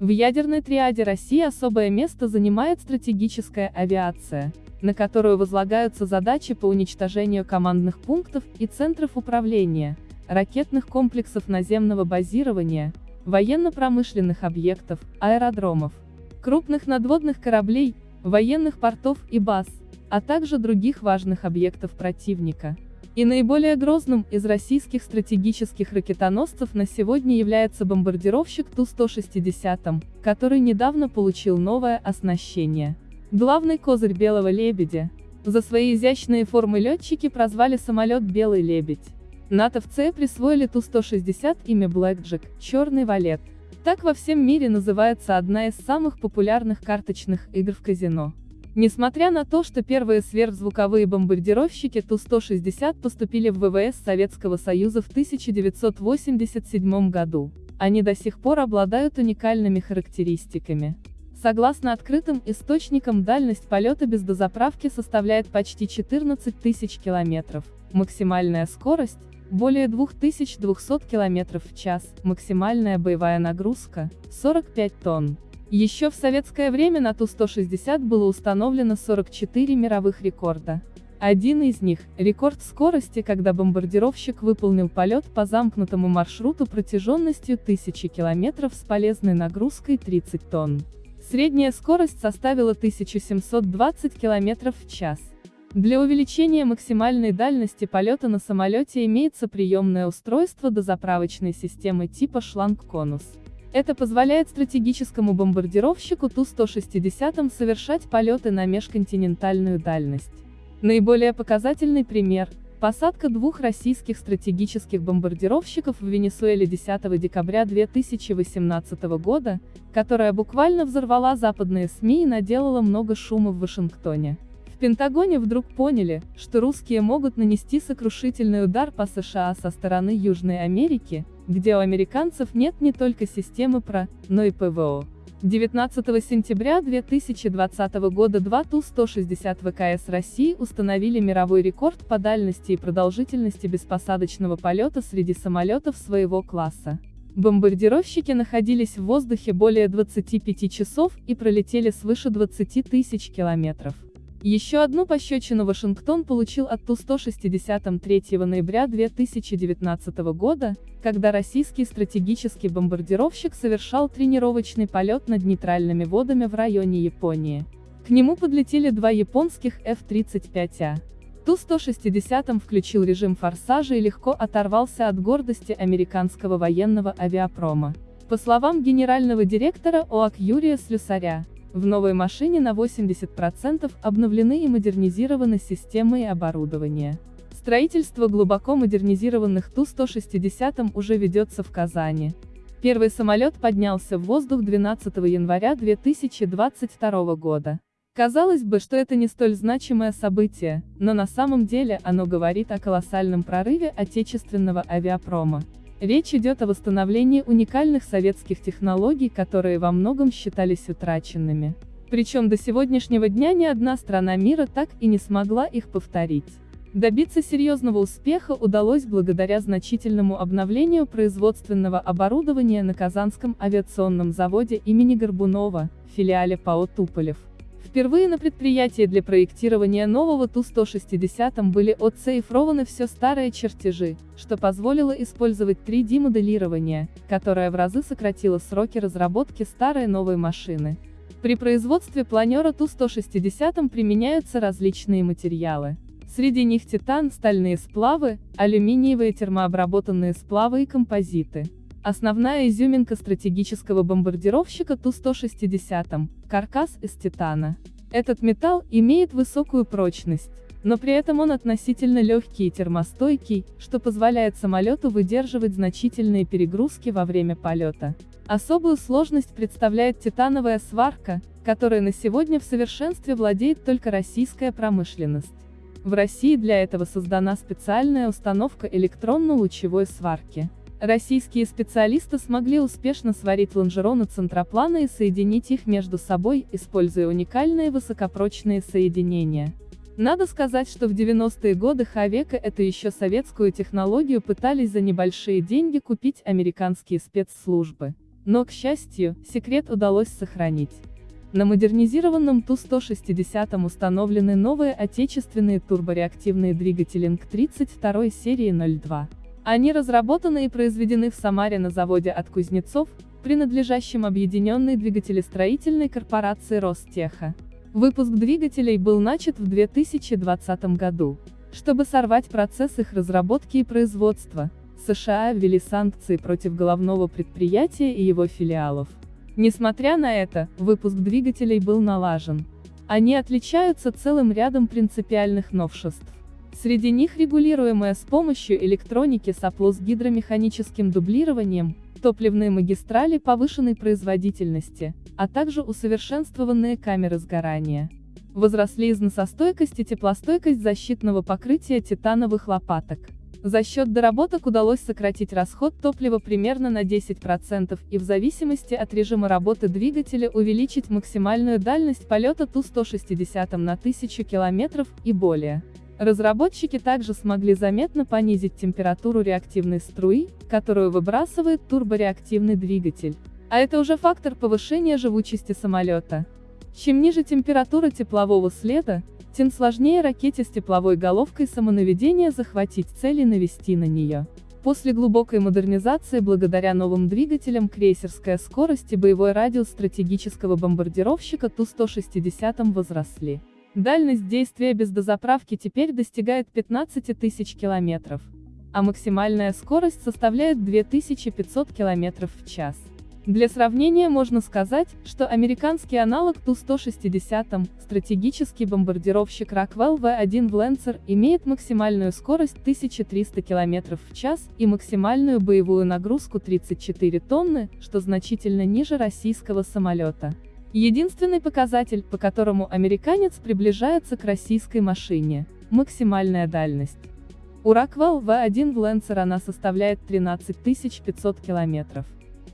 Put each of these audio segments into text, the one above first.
В ядерной триаде России особое место занимает стратегическая авиация, на которую возлагаются задачи по уничтожению командных пунктов и центров управления, ракетных комплексов наземного базирования, военно-промышленных объектов, аэродромов, крупных надводных кораблей, военных портов и баз, а также других важных объектов противника. И наиболее грозным из российских стратегических ракетоносцев на сегодня является бомбардировщик Ту-160, который недавно получил новое оснащение. Главный козырь «Белого лебедя». За свои изящные формы летчики прозвали самолет «Белый лебедь». НАТОвцы присвоили Ту-160 имя Blackjack, черный валет. Так во всем мире называется одна из самых популярных карточных игр в казино. Несмотря на то, что первые сверхзвуковые бомбардировщики Ту-160 поступили в ВВС Советского Союза в 1987 году, они до сих пор обладают уникальными характеристиками. Согласно открытым источникам дальность полета без дозаправки составляет почти 14 тысяч километров, максимальная скорость – более 2200 км в час, максимальная боевая нагрузка – 45 тонн. Еще в советское время на Ту-160 было установлено 44 мировых рекорда. Один из них – рекорд скорости, когда бомбардировщик выполнил полет по замкнутому маршруту протяженностью 1000 км с полезной нагрузкой 30 тонн. Средняя скорость составила 1720 км в час. Для увеличения максимальной дальности полета на самолете имеется приемное устройство дозаправочной системы типа шланг-конус. Это позволяет стратегическому бомбардировщику Ту-160 совершать полеты на межконтинентальную дальность. Наиболее показательный пример – посадка двух российских стратегических бомбардировщиков в Венесуэле 10 декабря 2018 года, которая буквально взорвала западные СМИ и наделала много шума в Вашингтоне. Пентагоне вдруг поняли, что русские могут нанести сокрушительный удар по США со стороны Южной Америки, где у американцев нет не только системы ПРО, но и ПВО. 19 сентября 2020 года два Ту-160 ВКС России установили мировой рекорд по дальности и продолжительности беспосадочного полета среди самолетов своего класса. Бомбардировщики находились в воздухе более 25 часов и пролетели свыше 20 тысяч километров. Еще одну пощечину Вашингтон получил от Ту-160 3 ноября 2019 года, когда российский стратегический бомбардировщик совершал тренировочный полет над нейтральными водами в районе Японии. К нему подлетели два японских F-35А. Ту-160 включил режим форсажа и легко оторвался от гордости американского военного авиапрома. По словам генерального директора ОАК Юрия Слюсаря, в новой машине на 80% обновлены и модернизированы системы и оборудование. Строительство глубоко модернизированных Ту-160 уже ведется в Казани. Первый самолет поднялся в воздух 12 января 2022 года. Казалось бы, что это не столь значимое событие, но на самом деле оно говорит о колоссальном прорыве отечественного авиапрома. Речь идет о восстановлении уникальных советских технологий, которые во многом считались утраченными. Причем до сегодняшнего дня ни одна страна мира так и не смогла их повторить. Добиться серьезного успеха удалось благодаря значительному обновлению производственного оборудования на Казанском авиационном заводе имени Горбунова, филиале ПАО «Туполев». Впервые на предприятии для проектирования нового Ту-160 были отцифрованы все старые чертежи, что позволило использовать 3D-моделирование, которое в разы сократило сроки разработки старой новой машины. При производстве планера Ту-160 применяются различные материалы. Среди них титан, стальные сплавы, алюминиевые термообработанные сплавы и композиты. Основная изюминка стратегического бомбардировщика Ту-160 – каркас из титана. Этот металл имеет высокую прочность, но при этом он относительно легкий и термостойкий, что позволяет самолету выдерживать значительные перегрузки во время полета. Особую сложность представляет титановая сварка, которой на сегодня в совершенстве владеет только российская промышленность. В России для этого создана специальная установка электронно-лучевой сварки. Российские специалисты смогли успешно сварить лонжероны центроплана и соединить их между собой, используя уникальные высокопрочные соединения. Надо сказать, что в 90-е годы Хавека это еще советскую технологию пытались за небольшие деньги купить американские спецслужбы. Но, к счастью, секрет удалось сохранить. На модернизированном Ту-160 установлены новые отечественные турбореактивные двигатели НК-32 серии 02. Они разработаны и произведены в Самаре на заводе от Кузнецов, принадлежащем объединенной двигателестроительной корпорации Ростеха. Выпуск двигателей был начат в 2020 году. Чтобы сорвать процесс их разработки и производства, США ввели санкции против головного предприятия и его филиалов. Несмотря на это, выпуск двигателей был налажен. Они отличаются целым рядом принципиальных новшеств. Среди них регулируемая с помощью электроники сопло с гидромеханическим дублированием, топливные магистрали повышенной производительности, а также усовершенствованные камеры сгорания. Возросли износостойкость и теплостойкость защитного покрытия титановых лопаток. За счет доработок удалось сократить расход топлива примерно на 10% и в зависимости от режима работы двигателя увеличить максимальную дальность полета Ту-160 на 1000 км и более. Разработчики также смогли заметно понизить температуру реактивной струи, которую выбрасывает турбореактивный двигатель. А это уже фактор повышения живучести самолета. Чем ниже температура теплового следа, тем сложнее ракете с тепловой головкой самонаведения захватить цель и навести на нее. После глубокой модернизации благодаря новым двигателям крейсерская скорость и боевой радиус стратегического бомбардировщика Ту-160 возросли. Дальность действия без дозаправки теперь достигает 15 тысяч километров, а максимальная скорость составляет 2500 километров в час. Для сравнения можно сказать, что американский аналог Ту-160, стратегический бомбардировщик Rockwell V1 в Lancer, имеет максимальную скорость 1300 км в час и максимальную боевую нагрузку 34 тонны, что значительно ниже российского самолета. Единственный показатель, по которому американец приближается к российской машине – максимальная дальность. У Rockwell V1 в Lancer она составляет 13 500 километров.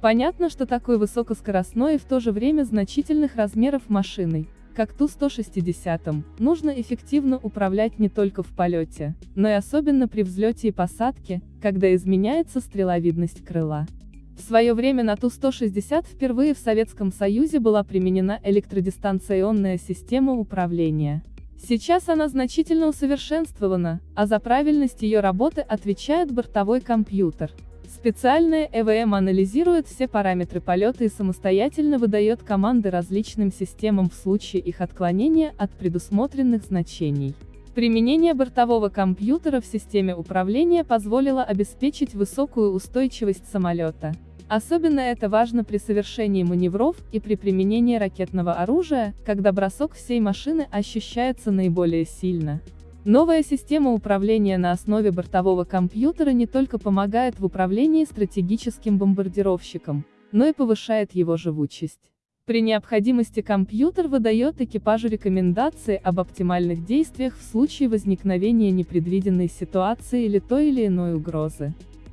Понятно, что такой высокоскоростной и в то же время значительных размеров машиной, как Ту-160, нужно эффективно управлять не только в полете, но и особенно при взлете и посадке, когда изменяется стреловидность крыла. В свое время на Ту-160 впервые в Советском Союзе была применена электродистанционная система управления. Сейчас она значительно усовершенствована, а за правильность ее работы отвечает бортовой компьютер. Специальная ЭВМ анализирует все параметры полета и самостоятельно выдает команды различным системам в случае их отклонения от предусмотренных значений. Применение бортового компьютера в системе управления позволило обеспечить высокую устойчивость самолета. Особенно это важно при совершении маневров и при применении ракетного оружия, когда бросок всей машины ощущается наиболее сильно. Новая система управления на основе бортового компьютера не только помогает в управлении стратегическим бомбардировщиком, но и повышает его живучесть. При необходимости компьютер выдает экипажу рекомендации об оптимальных действиях в случае возникновения непредвиденной ситуации или той или иной угрозы.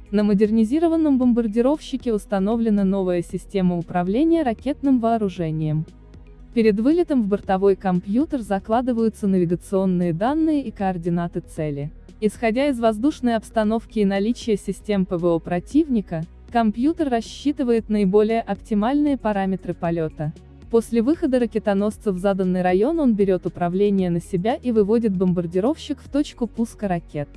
На модернизированном бомбардировщике установлена новая система управления ракетным вооружением. Перед вылетом в бортовой компьютер закладываются навигационные данные и координаты цели. Исходя из воздушной обстановки и наличия систем ПВО противника, компьютер рассчитывает наиболее оптимальные параметры полета. После выхода ракетоносца в заданный район он берет управление на себя и выводит бомбардировщик в точку пуска ракет.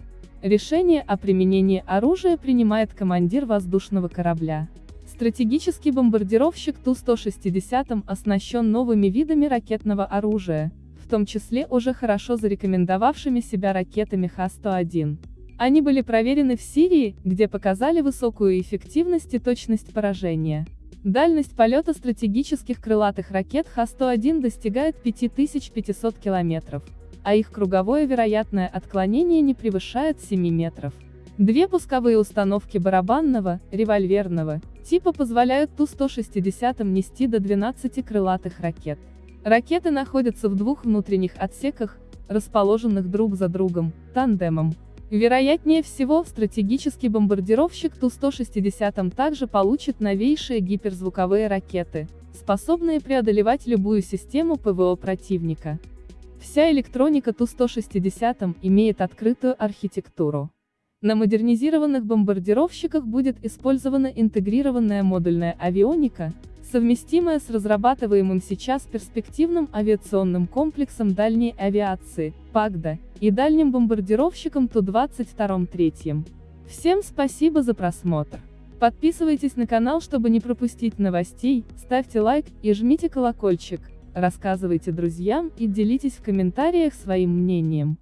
Решение о применении оружия принимает командир воздушного корабля. Стратегический бомбардировщик Ту-160 оснащен новыми видами ракетного оружия, в том числе уже хорошо зарекомендовавшими себя ракетами Х-101. Они были проверены в Сирии, где показали высокую эффективность и точность поражения. Дальность полета стратегических крылатых ракет Х-101 достигает 5500 километров, а их круговое вероятное отклонение не превышает 7 метров. Две пусковые установки барабанного, револьверного, типа позволяют Ту-160 нести до 12 крылатых ракет. Ракеты находятся в двух внутренних отсеках, расположенных друг за другом, тандемом. Вероятнее всего, стратегический бомбардировщик Ту-160 также получит новейшие гиперзвуковые ракеты, способные преодолевать любую систему ПВО противника. Вся электроника Ту-160 имеет открытую архитектуру. На модернизированных бомбардировщиках будет использована интегрированная модульная авионика, совместимая с разрабатываемым сейчас перспективным авиационным комплексом дальней авиации, ПАГДА, и дальним бомбардировщиком Ту-22-3. Всем спасибо за просмотр. Подписывайтесь на канал, чтобы не пропустить новостей, ставьте лайк и жмите колокольчик, рассказывайте друзьям и делитесь в комментариях своим мнением.